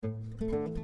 Música